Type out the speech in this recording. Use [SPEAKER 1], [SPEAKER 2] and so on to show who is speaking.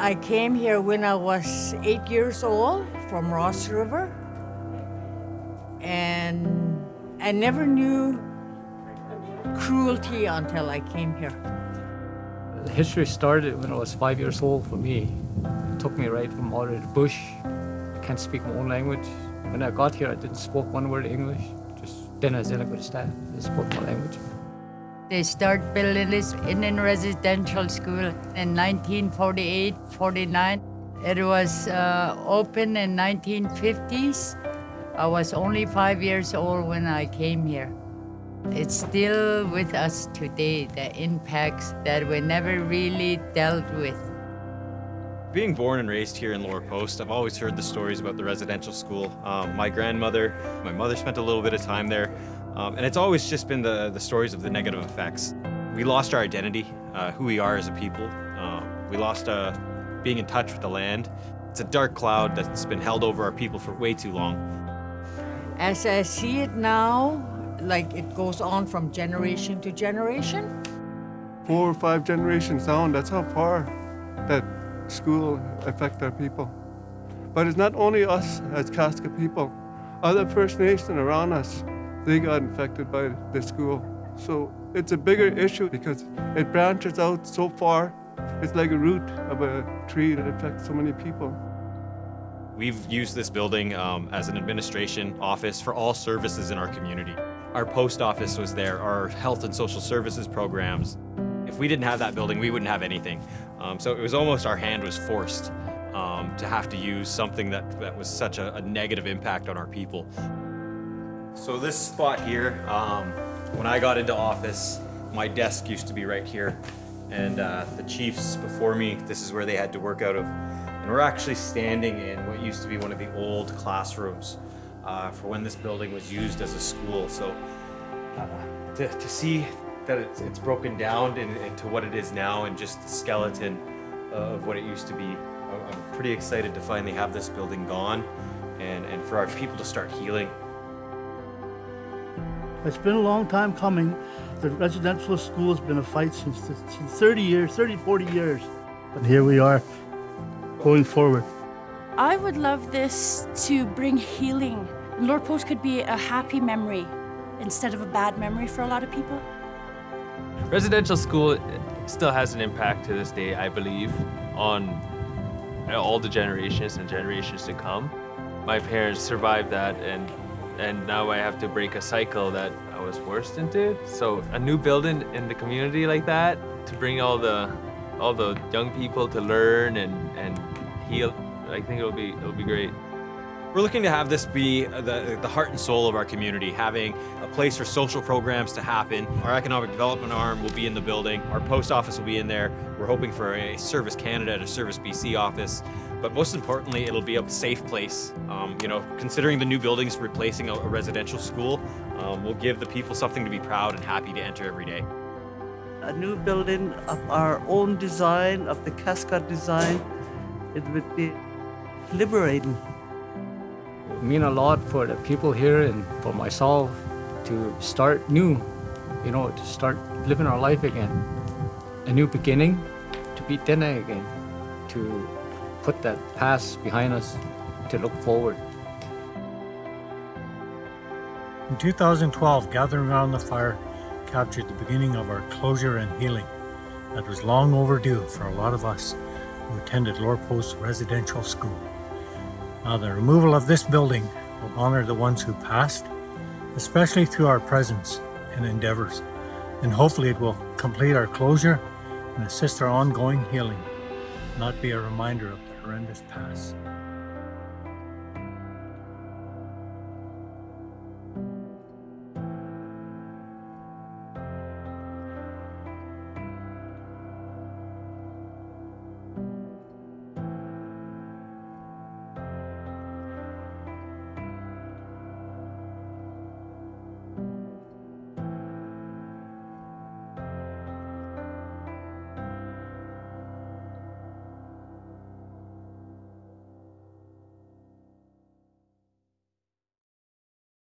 [SPEAKER 1] I came here when I was eight years old from Ross River. And I never knew cruelty until I came here.
[SPEAKER 2] The history started when I was five years old for me. It took me right from out of the bush. I can't speak my own language. When I got here, I didn't speak one word of English. Just then I said I could stand. I spoke my language.
[SPEAKER 1] They start building this Indian residential school in 1948, 49. It was uh, open in 1950s. I was only five years old when I came here. It's still with us today, the impacts that we never really dealt with.
[SPEAKER 3] Being born and raised here in Lower Post, I've always heard the stories about the residential school. Um, my grandmother, my mother spent a little bit of time there, um, and it's always just been the, the stories of the negative effects. We lost our identity, uh, who we are as a people. Um, we lost uh, being in touch with the land. It's a dark cloud that's been held over our people for way too long.
[SPEAKER 1] As I see it now, like it goes on from generation to generation.
[SPEAKER 4] Four or five generations down, that's how far that school affect our people. But it's not only us as Kaska people. Other First Nation around us, they got infected by the school. So it's a bigger issue because it branches out so far. It's like a root of a tree that affects so many people.
[SPEAKER 3] We've used this building um, as an administration office for all services in our community. Our post office was there, our health and social services programs. If we didn't have that building, we wouldn't have anything. Um, so it was almost our hand was forced um, to have to use something that, that was such a, a negative impact on our people. So this spot here, um, when I got into office, my desk used to be right here. And uh, the chiefs before me, this is where they had to work out of. And we're actually standing in what used to be one of the old classrooms uh, for when this building was used as a school. So uh, to, to see that it's, it's broken down in, into what it is now and just the skeleton of what it used to be, I'm pretty excited to finally have this building gone and, and for our people to start healing.
[SPEAKER 5] It's been a long time coming. The residential school has been a fight since, since 30 years, 30, 40 years. But here we are, going forward.
[SPEAKER 6] I would love this to bring healing. Lower Post could be a happy memory instead of a bad memory for a lot of people.
[SPEAKER 7] Residential school still has an impact to this day, I believe, on all the generations and generations to come. My parents survived that and and now I have to break a cycle that I was forced into. So a new building in the community like that to bring all the all the young people to learn and and heal I think it'll be it'll be great.
[SPEAKER 3] We're looking to have this be the, the heart and soul of our community, having a place for social programs to happen. Our economic development arm will be in the building. Our post office will be in there. We're hoping for a Service Canada and a Service BC office. But most importantly, it'll be a safe place. Um, you know, considering the new buildings replacing a, a residential school, um, will give the people something to be proud and happy to enter every day.
[SPEAKER 8] A new building of our own design, of the Kaska design, it would be liberating.
[SPEAKER 2] It mean a lot for the people here and for myself to start new, you know, to start living our life again. A new beginning, to be Dene again, to put that past behind us, to look forward.
[SPEAKER 9] In 2012, gathering around the fire captured the beginning of our closure and healing that was long overdue for a lot of us who attended Lower Post Residential School. Now, the removal of this building will honor the ones who passed, especially through our presence and endeavors, and hopefully it will complete our closure and assist our ongoing healing, not be a reminder of horrendous past.